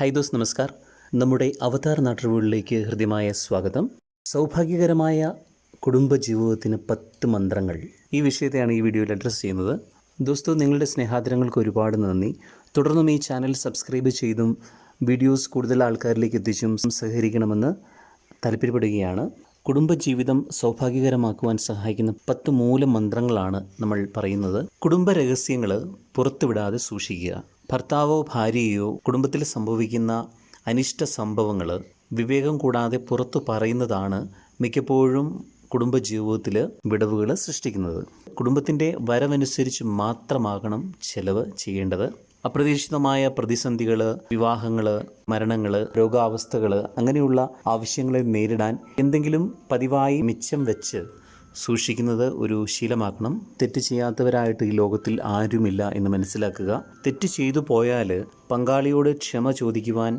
High those നമസ്കാർ. നമ്മുടെ അവതാർ നാട്ടുകളിലേക്ക് ഹൃദ്യമായ സ്വാഗതം. സൗഭാഗ്യകരമായ കുടുംബജീവിതത്തിന് പത്ത് മന്ത്രങ്ങൾ. ഈ വിഷയത്തെയാണ് ഈ വീഡിയോയിൽ അഡ്രസ്സ് ചെയ്യുന്നത്. ദോസ്തോ നിങ്ങളുടെ സ്നേഹാദരങ്ങൾക്ക് ഒരുപാട് നന്ദി. തുടർന്നും ഈ ചാനൽ സബ്സ്ക്രൈബ് ചെയ്തും വീഡിയോസ് കൂടുതൽ ആൾക്കാരിലേക്ക് എത്തിച്ചും സഹകരിക്കണമെന്ന് താല്പര്യപ്പെടുകയാണ്. കുടുംബജീവിതം സൗഭാഗ്യകരമാക്കുവാൻ സഹായിക്കുന്ന പത്ത് മൂലമന്ത്രങ്ങളാണ് നമ്മൾ പറയുന്നത്. കുടുംബ രഹസ്യങ്ങൾ പുറത്തുവിടാതെ സൂക്ഷിക്കുക. ഭർത്താവോ ഭാര്യയോ കുടുംബത്തിൽ സംഭവിക്കുന്ന അനിഷ്ട സംഭവങ്ങൾ വിവേകം കൂടാതെ പുറത്തു പറയുന്നതാണ് മിക്കപ്പോഴും കുടുംബജീവിതത്തിൽ വിടവുകൾ സൃഷ്ടിക്കുന്നത്. കുടുംബത്തിന്റെ വരവനുസരിച്ച് മാത്രമാകണം ചെലവ് ചെയ്യേണ്ടത്. അപ്രതീക്ഷിതമായ പ്രതിസന്ധികൾ വിവാഹങ്ങൾ മരണങ്ങൾ രോഗാവസ്ഥകൾ അങ്ങനെയുള്ള ആവശ്യങ്ങളെ നേരിടാൻ എന്തെങ്കിലും പതിവായി മിച്ചം വെച്ച് സൂക്ഷിക്കുന്നത് ഒരു ശീലമാക്കണം. തെറ്റ് ചെയ്യാത്തവരായിട്ട് ഈ ലോകത്തിൽ ആരുമില്ല എന്ന് മനസ്സിലാക്കുക. തെറ്റ് ചെയ്തു പോയാൽ പങ്കാളിയോട് ക്ഷമ ചോദിക്കുവാൻ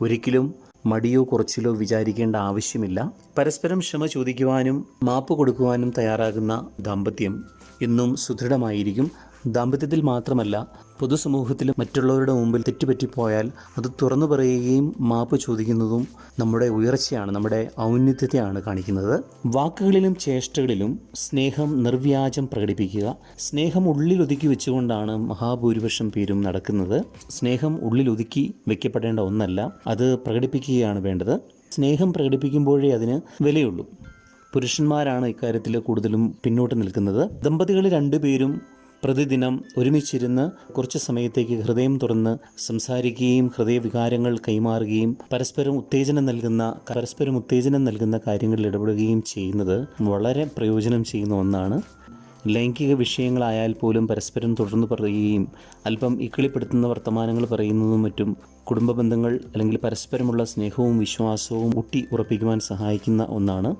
ഒരിക്കലും മടിയോ കുറച്ചിലോ വിചാരിക്കേണ്ട ആവശ്യമില്ല. പരസ്പരം ക്ഷമ ചോദിക്കുവാനും മാപ്പ് കൊടുക്കുവാനും തയ്യാറാകുന്ന ദാമ്പത്യം എന്നും സുദൃഢമായിരിക്കും. ദാമ്പത്യത്തിൽ മാത്രമല്ല പൊതുസമൂഹത്തിലും മറ്റുള്ളവരുടെ മുമ്പിൽ തെറ്റുപറ്റിപ്പോയാൽ അത് തുറന്നു പറയുകയും മാപ്പ് ചോദിക്കുന്നതും നമ്മുടെ ഉയർച്ചയാണ് നമ്മുടെ ഔന്നത്യത്തെയാണ് കാണിക്കുന്നത്. വാക്കുകളിലും ചേഷ്ടകളിലും സ്നേഹം നിർവ്യാജം പ്രകടിപ്പിക്കുക. സ്നേഹം ഉള്ളിൽ ഒതുക്കി വെച്ചുകൊണ്ടാണ് മഹാഭൂരിപക്ഷം പേരും നടക്കുന്നത്. സ്നേഹം ഉള്ളിൽ ഒതുക്കി വെക്കപ്പെടേണ്ട ഒന്നല്ല അത് പ്രകടിപ്പിക്കുകയാണ് വേണ്ടത്. സ്നേഹം പ്രകടിപ്പിക്കുമ്പോഴേ അതിന് വിലയുള്ളൂ. പുരുഷന്മാരാണ് ഇക്കാര്യത്തിൽ കൂടുതലും പിന്നോട്ട് നിൽക്കുന്നത്. ദമ്പതികൾ രണ്ടുപേരും പ്രതിദിനം ഒരുമിച്ചിരുന്ന് കുറച്ച് സമയത്തേക്ക് ഹൃദയം തുറന്ന് സംസാരിക്കുകയും ഹൃദയവികാരങ്ങൾ കൈമാറുകയും പരസ്പരം ഉത്തേജനം നൽകുന്ന പരസ്പരം ഉത്തേജനം നൽകുന്ന കാര്യങ്ങളിൽ ഇടപെടുകയും ചെയ്യുന്നത് വളരെ പ്രയോജനം ചെയ്യുന്ന ഒന്നാണ്. ലൈംഗിക വിഷയങ്ങളായാൽ പോലും പരസ്പരം തുടർന്ന് പറയുകയും അല്പം ഇക്കിളിപ്പെടുത്തുന്ന വർത്തമാനങ്ങൾ പറയുന്നതും മറ്റും കുടുംബ ബന്ധങ്ങൾ അല്ലെങ്കിൽ പരസ്പരമുള്ള സ്നേഹവും വിശ്വാസവും ഊട്ടി ഉറപ്പിക്കുവാൻ സഹായിക്കുന്ന ഒന്നാണ്.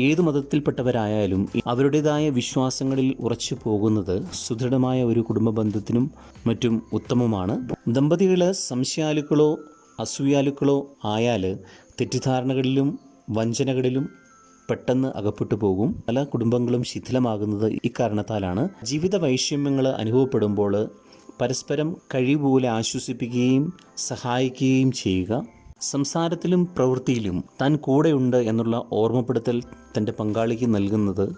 ഏത് മതത്തിൽപ്പെട്ടവരായാലും അവരുടേതായ വിശ്വാസങ്ങളിൽ ഉറച്ചു പോകുന്നത് സുദൃഢമായ ഒരു കുടുംബ ബന്ധത്തിനും മറ്റും ഉത്തമമാണ്. ദമ്പതികൾ സംശയാലുക്കളോ അസൂയാലുക്കളോ ആയാൽ തെറ്റിദ്ധാരണകളിലും വഞ്ചനകളിലും പെട്ടെന്ന് അകപ്പെട്ടു പോകും. പല കുടുംബങ്ങളും ശിഥിലമാകുന്നത് ഇക്കാരണത്താലാണ്. ജീവിത വൈഷമ്യങ്ങൾ അനുഭവപ്പെടുമ്പോൾ പരസ്പരം കഴിവുപോലെ ആശ്വസിപ്പിക്കുകയും സഹായിക്കുകയും ചെയ്യുക. സംസാരത്തിലും പ്രവൃത്തിയിലും താൻ കൂടെയുണ്ട് എന്നുള്ള ഓർമ്മപ്പെടുത്തൽ തന്റെ പങ്കാളിക്ക് നൽകുന്നത്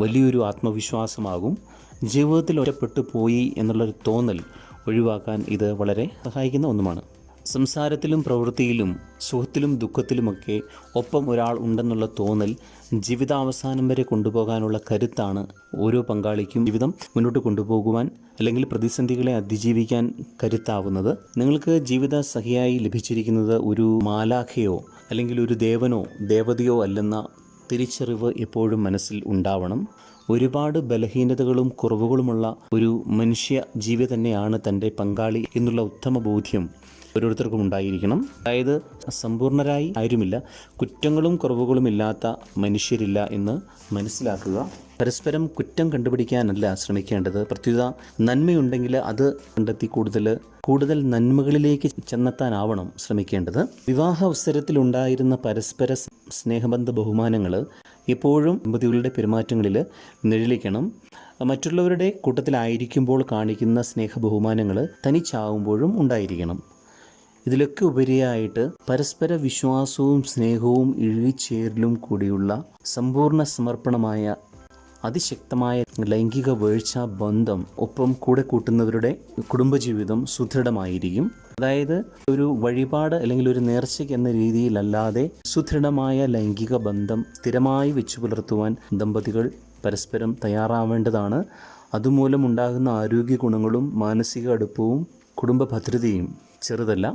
വലിയൊരു ആത്മവിശ്വാസമാകും. ജീവിതത്തിൽ ഒറ്റപ്പെട്ടു പോയി എന്നുള്ളൊരു തോന്നൽ ഒഴിവാക്കാൻ ഇത് വളരെ സഹായിക്കുന്ന ഒന്നുമാണ്. സംസാരത്തിലും പ്രവൃത്തിയിലും സുഖത്തിലും ദുഃഖത്തിലുമൊക്കെ ഒപ്പം ഒരാൾ ഉണ്ടെന്നുള്ള തോന്നൽ ജീവിതാവസാനം വരെ കൊണ്ടുപോകാനുള്ള കരുത്താണ് ഓരോ പങ്കാളിക്കും ജീവിതം മുന്നോട്ട് കൊണ്ടുപോകുവാൻ അല്ലെങ്കിൽ പ്രതിസന്ധികളെ അതിജീവിക്കാൻ കരുത്താവുന്നത്. നിങ്ങൾക്ക് ജീവിത സഹിയായി ലഭിച്ചിരിക്കുന്നത് ഒരു മാലാഖയോ അല്ലെങ്കിൽ ഒരു ദേവനോ ദേവതയോ അല്ലെന്ന തിരിച്ചറിവ് എപ്പോഴും മനസ്സിൽ ഉണ്ടാവണം. ഒരുപാട് ബലഹീനതകളും കുറവുകളുമുള്ള ഒരു മനുഷ്യ ജീവി തന്നെയാണ് തന്റെ പങ്കാളി എന്നുള്ള ഉത്തമ ബോധ്യം ഓരോരുത്തർക്കും ഉണ്ടായിരിക്കണം. അതായത് സമ്പൂർണരായി ആരുമില്ല കുറ്റങ്ങളും കുറവുകളും ഇല്ലാത്ത മനുഷ്യരില്ല എന്ന് മനസ്സിലാക്കുക. പരസ്പരം കുറ്റം കണ്ടുപിടിക്കാനല്ല ശ്രമിക്കേണ്ടത്. പ്രത്യുത നന്മയുണ്ടെങ്കിൽ അത് കണ്ടെത്തി കൂടുതൽ കൂടുതൽ നന്മകളിലേക്ക് ചെന്നെത്താനാവണം ശ്രമിക്കേണ്ടത്. വിവാഹ അവസരത്തിലുണ്ടായിരുന്ന പരസ്പര സ്നേഹബന്ധ ബഹുമാനങ്ങൾ എപ്പോഴും ദമ്പതികളുടെ പെരുമാറ്റങ്ങളിൽ നിഴലിക്കണം. മറ്റുള്ളവരുടെ കൂട്ടത്തിലായിരിക്കുമ്പോൾ കാണിക്കുന്ന സ്നേഹ ബഹുമാനങ്ങൾ തനിച്ചാവുമ്പോഴും ഉണ്ടായിരിക്കണം. ഇതിലൊക്കെ ഉപരിയായിട്ട് പരസ്പര വിശ്വാസവും സ്നേഹവും ഇഴുകിച്ചേരലും കൂടിയുള്ള സമ്പൂർണ സമർപ്പണമായ അതിശക്തമായ ലൈംഗിക വീഴ്ച ബന്ധം ഒപ്പം കൂടെ കൂട്ടുന്നവരുടെ കുടുംബജീവിതം സുദൃഢമായിരിക്കും. അതായത് ഒരു വഴിപാട് അല്ലെങ്കിൽ ഒരു നേർച്ചയ്ക്ക് എന്ന രീതിയിലല്ലാതെ സുദൃഢമായ ലൈംഗിക ബന്ധം സ്ഥിരമായി വെച്ചു പുലർത്തുവാൻ ദമ്പതികൾ പരസ്പരം തയ്യാറാവേണ്ടതാണ്. അതുമൂലം ഉണ്ടാകുന്ന ആരോഗ്യ ഗുണങ്ങളും മാനസിക അടുപ്പവും കുടുംബ ഭദ്രതയും ചെറുതല്ല.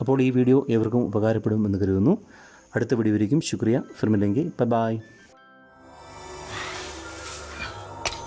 അപ്പോൾ ഈ വീഡിയോ ഏവർക്കും ഉപകാരപ്പെടും എന്ന് കരുതുന്നു. അടുത്ത വീഡിയോയിലേക്കും ശുക്രിയ. ഫിർമില്ലെങ്കിൽ ബൈ ബായ്